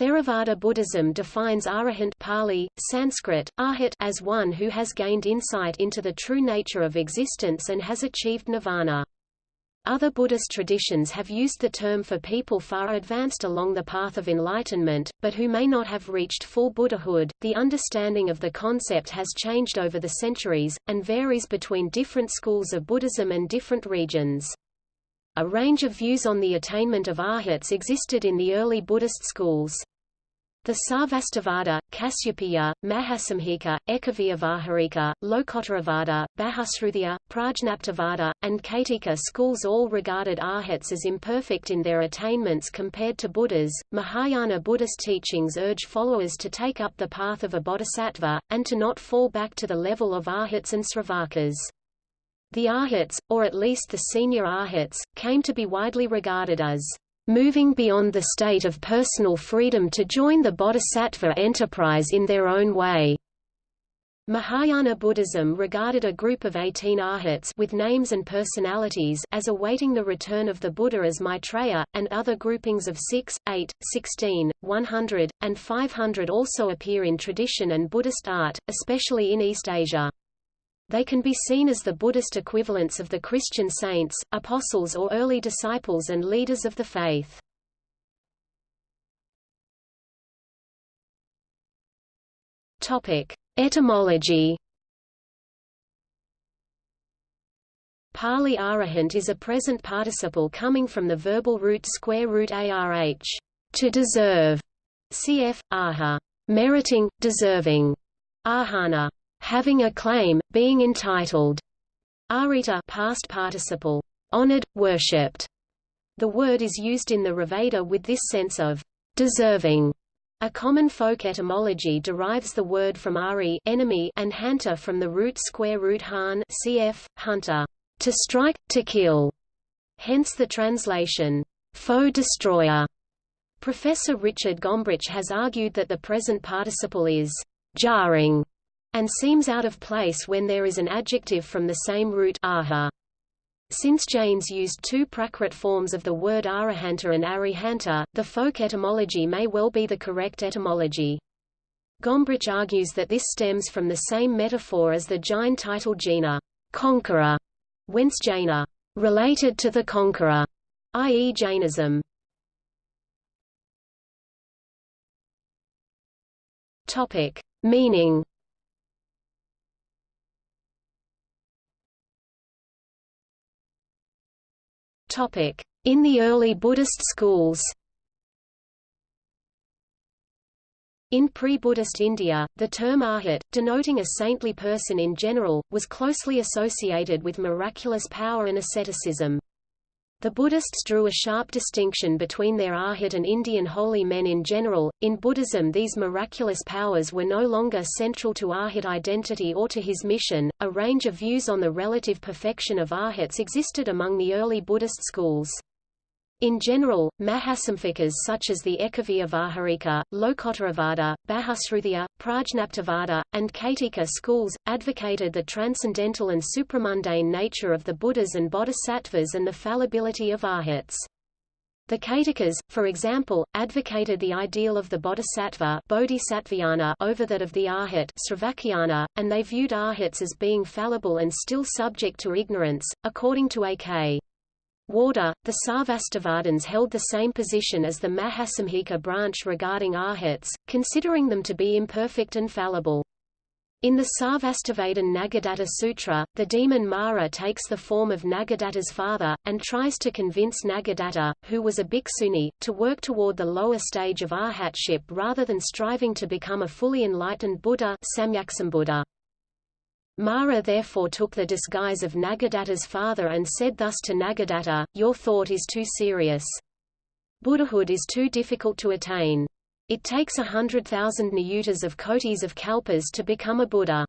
Theravada Buddhism defines arahant Pali, Sanskrit, arhat as one who has gained insight into the true nature of existence and has achieved nirvana. Other Buddhist traditions have used the term for people far advanced along the path of enlightenment, but who may not have reached full Buddhahood. The understanding of the concept has changed over the centuries, and varies between different schools of Buddhism and different regions. A range of views on the attainment of arhats existed in the early Buddhist schools. The Sarvastivada, Kasyapaya, Mahasanghika, Ekavyavaharika, Lokottaravada, Bahusrutiya, Prajnaptivada, and Kaitika schools all regarded arhats as imperfect in their attainments compared to Buddhas. Mahayana Buddhist teachings urge followers to take up the path of a bodhisattva, and to not fall back to the level of arhats and sravakas. The arhats, or at least the senior arhats, came to be widely regarded as moving beyond the state of personal freedom to join the bodhisattva enterprise in their own way. Mahayana Buddhism regarded a group of 18 arhats with names and personalities as awaiting the return of the Buddha as Maitreya, and other groupings of 6, 8, 16, 100, and 500 also appear in tradition and Buddhist art, especially in East Asia. They can be seen as the Buddhist equivalents of the Christian saints, apostles or early disciples and leaders of the faith. Topic: Etymology. Pali arahant is a present participle coming from the verbal root square root arh, to deserve, cf. aha, meriting, deserving, ahana, having a claim, being entitled. Arita past participle, honored, worshipped. The word is used in the Rigveda with this sense of deserving. A common folk etymology derives the word from ari enemy and hanta from the root square root han cf. hunter, to strike, to kill. Hence the translation, foe destroyer. Professor Richard Gombrich has argued that the present participle is jarring and seems out of place when there is an adjective from the same root aha. Since Jains used two Prakrit forms of the word arahanta and arihanta, the folk etymology may well be the correct etymology. Gombrich argues that this stems from the same metaphor as the Jain title Jina, conqueror, whence Jaina, related to the conqueror, i.e. Jainism. Topic: Meaning In the early Buddhist schools In pre-Buddhist India, the term arhat, denoting a saintly person in general, was closely associated with miraculous power and asceticism. The Buddhists drew a sharp distinction between their arhat and Indian holy men in general. In Buddhism, these miraculous powers were no longer central to arhat identity or to his mission. A range of views on the relative perfection of arhats existed among the early Buddhist schools. In general, Mahasanghikas such as the Ekavyavaharika, Lokottaravada, Bahusrutiya, Prajnaptivada, and Kaitika schools, advocated the transcendental and supramundane nature of the Buddhas and Bodhisattvas and the fallibility of arhats. The Kaitikas, for example, advocated the ideal of the bodhisattva bodhisattvayana over that of the arhat sravakayana, and they viewed arhats as being fallible and still subject to ignorance. According to A.K. The Sarvastivadins held the same position as the Mahasanghika branch regarding arhats, considering them to be imperfect and fallible. In the Sarvastivadin Nagadatta Sutra, the demon Mara takes the form of Nagadatta's father, and tries to convince Nagadatta, who was a bhikkhuni, to work toward the lower stage of arhatship rather than striving to become a fully enlightened Buddha Samyaksambuddha. Mara therefore took the disguise of Nagadatta's father and said thus to Nagadatta, Your thought is too serious. Buddhahood is too difficult to attain. It takes a hundred thousand niyutas of kotis of kalpas to become a Buddha.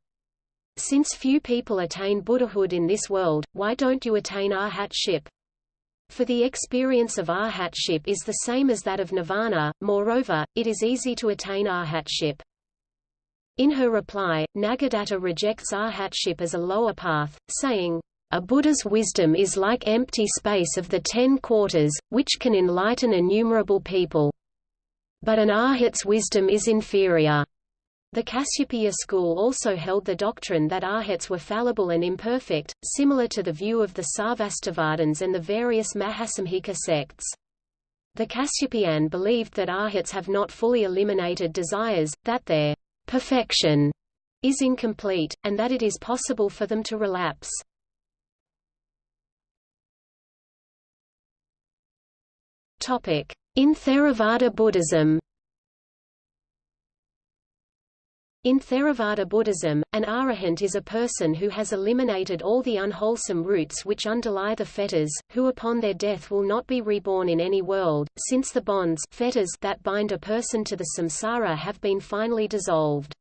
Since few people attain Buddhahood in this world, why don't you attain arhatship? For the experience of arhatship is the same as that of nirvana, moreover, it is easy to attain arhatship. In her reply, Nagadatta rejects arhatship as a lower path, saying, a Buddha's wisdom is like empty space of the ten quarters, which can enlighten innumerable people. but an arhat's wisdom is inferior. The Kasyapaya school also held the doctrine that arhats were fallible and imperfect, similar to the view of the Sarvastivadins and the various Mahasanghika sects. The Kasyapayan believed that arhats have not fully eliminated desires, that their perfection is incomplete, and that it is possible for them to relapse. In Theravada Buddhism In Theravada Buddhism, an arahant is a person who has eliminated all the unwholesome roots which underlie the fetters, who upon their death will not be reborn in any world, since the bonds fetters that bind a person to the samsara have been finally dissolved.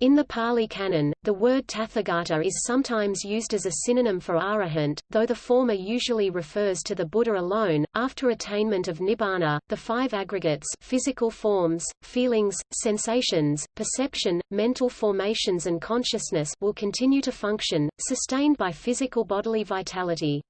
In the Pali Canon, the word Tathagata is sometimes used as a synonym for arahant, though the former usually refers to the Buddha alone. After attainment of nibbana, the five aggregates physical forms, feelings, sensations, perception, mental formations and consciousness will continue to function, sustained by physical bodily vitality.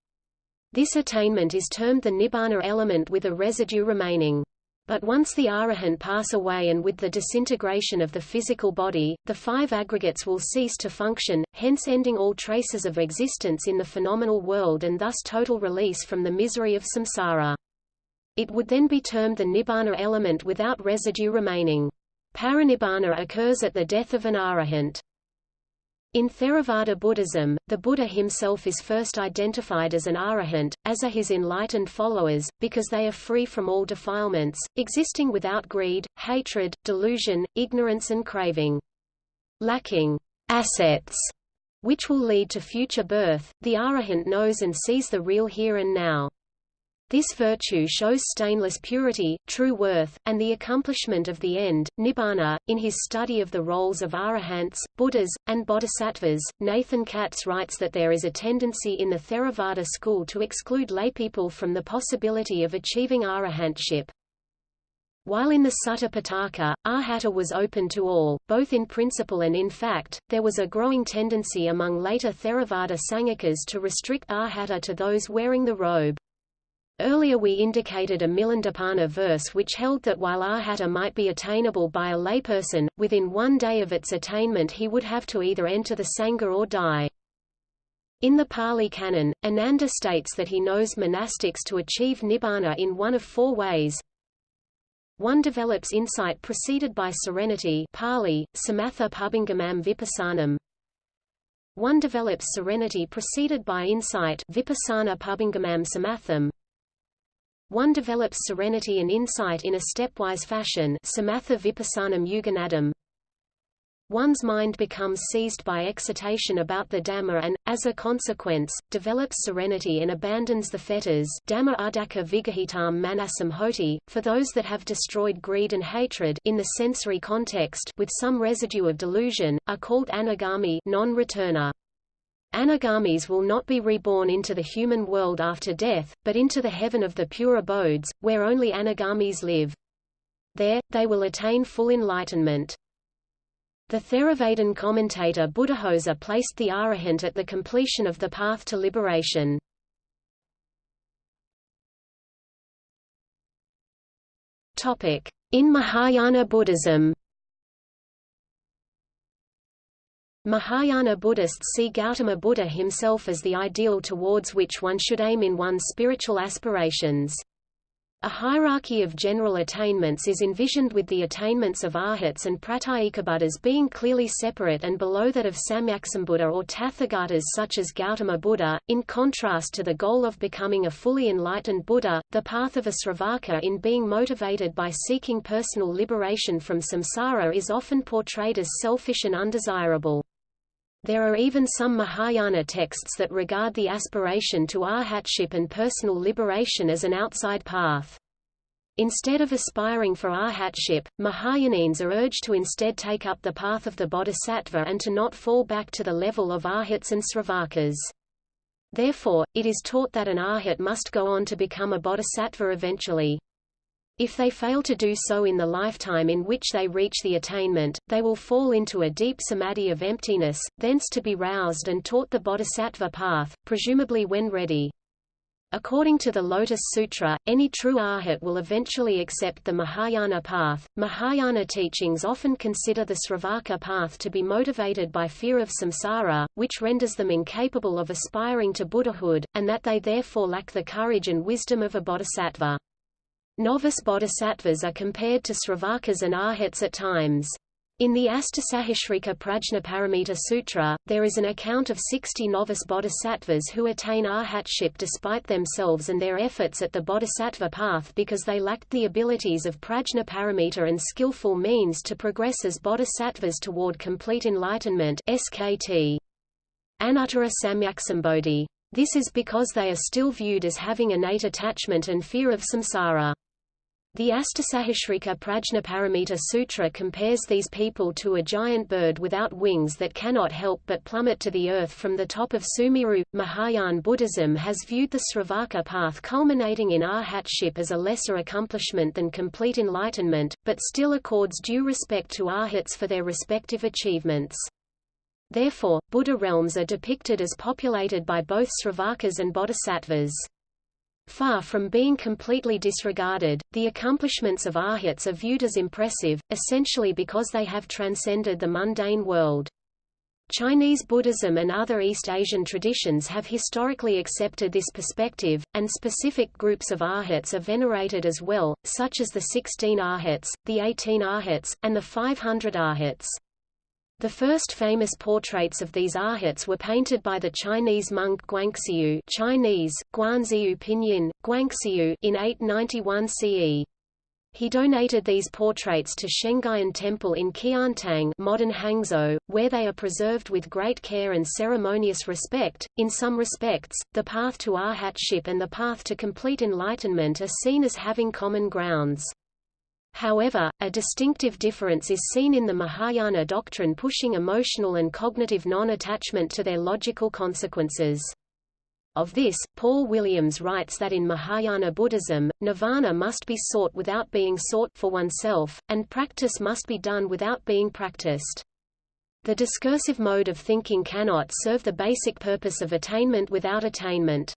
This attainment is termed the nibbana element with a residue remaining. But once the arahant pass away and with the disintegration of the physical body, the five aggregates will cease to function, hence ending all traces of existence in the phenomenal world and thus total release from the misery of samsara. It would then be termed the nibbana element without residue remaining. Paranibbana occurs at the death of an arahant. In Theravada Buddhism, the Buddha himself is first identified as an arahant, as are his enlightened followers, because they are free from all defilements, existing without greed, hatred, delusion, ignorance and craving. Lacking assets, which will lead to future birth, the arahant knows and sees the real here and now. This virtue shows stainless purity, true worth, and the accomplishment of the end, nibbana. In his study of the roles of arahants, buddhas, and bodhisattvas, Nathan Katz writes that there is a tendency in the Theravada school to exclude laypeople from the possibility of achieving arahantship. While in the Sutta Pitaka, arhata was open to all, both in principle and in fact, there was a growing tendency among later Theravada Sangakas to restrict arhata to those wearing the robe. Earlier we indicated a Milindapanha verse which held that while arhata might be attainable by a layperson, within one day of its attainment he would have to either enter the Sangha or die. In the Pali Canon, Ananda states that he knows monastics to achieve nibbana in one of four ways. One develops insight preceded by serenity Pali, samatha pubingamam vipassanam. One develops serenity preceded by insight vipassana pubingamam samatham. One develops serenity and insight in a stepwise fashion samatha vipassanam yuganadam. One's mind becomes seized by excitation about the Dhamma and, as a consequence, develops serenity and abandons the fetters Dhamma vigahitam for those that have destroyed greed and hatred in the sensory context with some residue of delusion, are called anagami non-returner. Anagamis will not be reborn into the human world after death, but into the heaven of the pure abodes, where only anagamis live. There, they will attain full enlightenment. The Theravadan commentator Buddhaghosa placed the arahant at the completion of the path to liberation. In Mahayana Buddhism Mahayana Buddhists see Gautama Buddha himself as the ideal towards which one should aim in one's spiritual aspirations. A hierarchy of general attainments is envisioned with the attainments of arhats and pratyekabuddhas being clearly separate and below that of samyaksambuddha or tathagatas such as Gautama Buddha. In contrast to the goal of becoming a fully enlightened Buddha, the path of a Sravaka in being motivated by seeking personal liberation from samsara is often portrayed as selfish and undesirable. There are even some Mahayana texts that regard the aspiration to arhatship and personal liberation as an outside path. Instead of aspiring for arhatship, Mahayanins are urged to instead take up the path of the bodhisattva and to not fall back to the level of arhats and sravakas. Therefore, it is taught that an arhat must go on to become a bodhisattva eventually. If they fail to do so in the lifetime in which they reach the attainment, they will fall into a deep samadhi of emptiness, thence to be roused and taught the bodhisattva path, presumably when ready. According to the Lotus Sutra, any true arhat will eventually accept the Mahayana path. Mahayana teachings often consider the Sravaka path to be motivated by fear of samsara, which renders them incapable of aspiring to Buddhahood, and that they therefore lack the courage and wisdom of a bodhisattva. Novice bodhisattvas are compared to Sravakas and arhats at times. In the Astasahasrika Prajnaparamita Sutra, there is an account of 60 novice bodhisattvas who attain arhatship despite themselves and their efforts at the bodhisattva path because they lacked the abilities of Prajnaparamita and skillful means to progress as bodhisattvas toward complete enlightenment SKT. Anuttara Samyaksambodhi. This is because they are still viewed as having innate attachment and fear of samsara. The Astasahasrika Prajnaparamita Sutra compares these people to a giant bird without wings that cannot help but plummet to the earth from the top of Sumeru. Mahayana Buddhism has viewed the Sravaka path culminating in arhatship as a lesser accomplishment than complete enlightenment, but still accords due respect to arhats for their respective achievements. Therefore, Buddha realms are depicted as populated by both Sravakas and Bodhisattvas. Far from being completely disregarded, the accomplishments of arhats are viewed as impressive, essentially because they have transcended the mundane world. Chinese Buddhism and other East Asian traditions have historically accepted this perspective, and specific groups of arhats are venerated as well, such as the 16 arhats, the 18 arhats, and the 500 arhats. The first famous portraits of these arhats were painted by the Chinese monk Guanxiu Chinese, Guanxiu Pinyin, Guanxiu in 891 CE. He donated these portraits to Shengguyan Temple in Qiantang modern Hangzhou, where they are preserved with great care and ceremonious respect. In some respects, the path to arhatship and the path to complete enlightenment are seen as having common grounds. However, a distinctive difference is seen in the Mahayana doctrine pushing emotional and cognitive non-attachment to their logical consequences. Of this, Paul Williams writes that in Mahayana Buddhism, nirvana must be sought without being sought for oneself, and practice must be done without being practiced. The discursive mode of thinking cannot serve the basic purpose of attainment without attainment.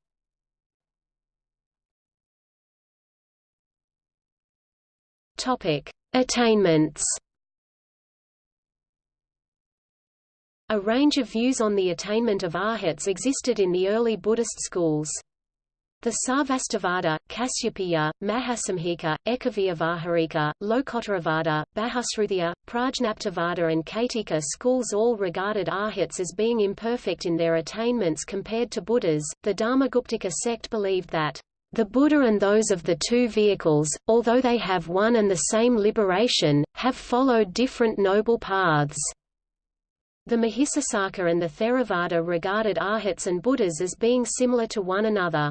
Attainments. A range of views on the attainment of arhats existed in the early Buddhist schools. The Sarvastivada, Kasyapaya, Mahasanghika, Ekavyavaharika, Lokottaravada, Bahusrutiya, Prajnaptivada and Kaitika schools all regarded arhats as being imperfect in their attainments compared to Buddhas. The Dharmaguptaka sect believed that the Buddha and those of the two vehicles, although they have one and the same liberation, have followed different noble paths. The Mahisasaka and the Theravada regarded arhats and Buddhas as being similar to one another.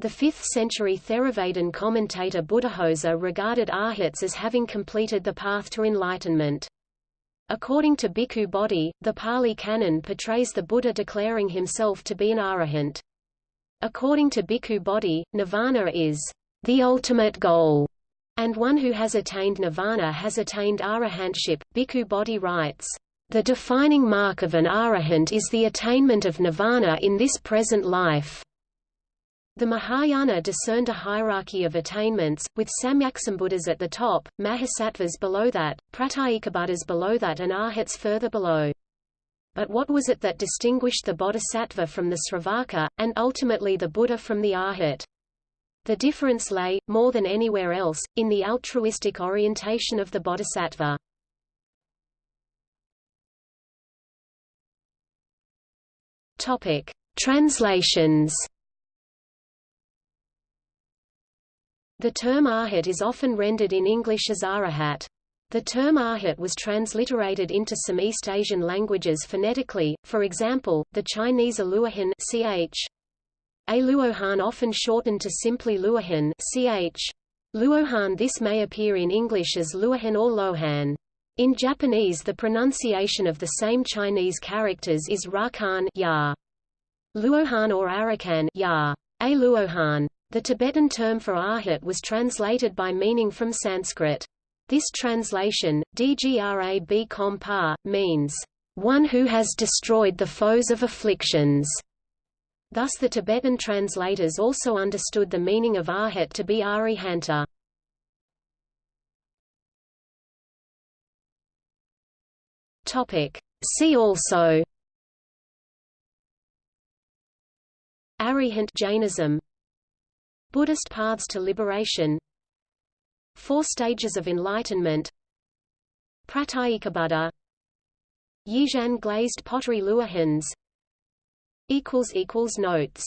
The 5th century Theravadan commentator Buddhaghosa regarded arhats as having completed the path to enlightenment. According to Bhikkhu Bodhi, the Pali Canon portrays the Buddha declaring himself to be an arahant. According to Bhikkhu Bodhi, nirvana is the ultimate goal, and one who has attained nirvana has attained arahantship. Bhikkhu Bodhi writes, The defining mark of an arahant is the attainment of nirvana in this present life. The Mahayana discerned a hierarchy of attainments, with Samyaksambuddhas at the top, Mahasattvas below that, Pratyekabuddhas below that and Arhats further below. But what was it that distinguished the bodhisattva from the sravaka, and ultimately the Buddha from the arhat? The difference lay, more than anywhere else, in the altruistic orientation of the bodhisattva. Topic: Translations. The term arhat is often rendered in English as arahat. The term arhat was transliterated into some East Asian languages phonetically, for example, the Chinese aluohan ch. Aluohan often shortened to simply luohan ch. Luohan This may appear in English as luohan or lohan. In Japanese the pronunciation of the same Chinese characters is rakan ya. Luohan or arakan ya. A luohan. The Tibetan term for arhat was translated by meaning from Sanskrit. This translation, Dgrab Kompa, means, "...one who has destroyed the foes of afflictions." Thus the Tibetan translators also understood the meaning of arhat to be arihanta. See also Arihant Jainism Buddhist paths to liberation Four stages of enlightenment. Pratyekabuddha Yizhan glazed pottery Luohans Notes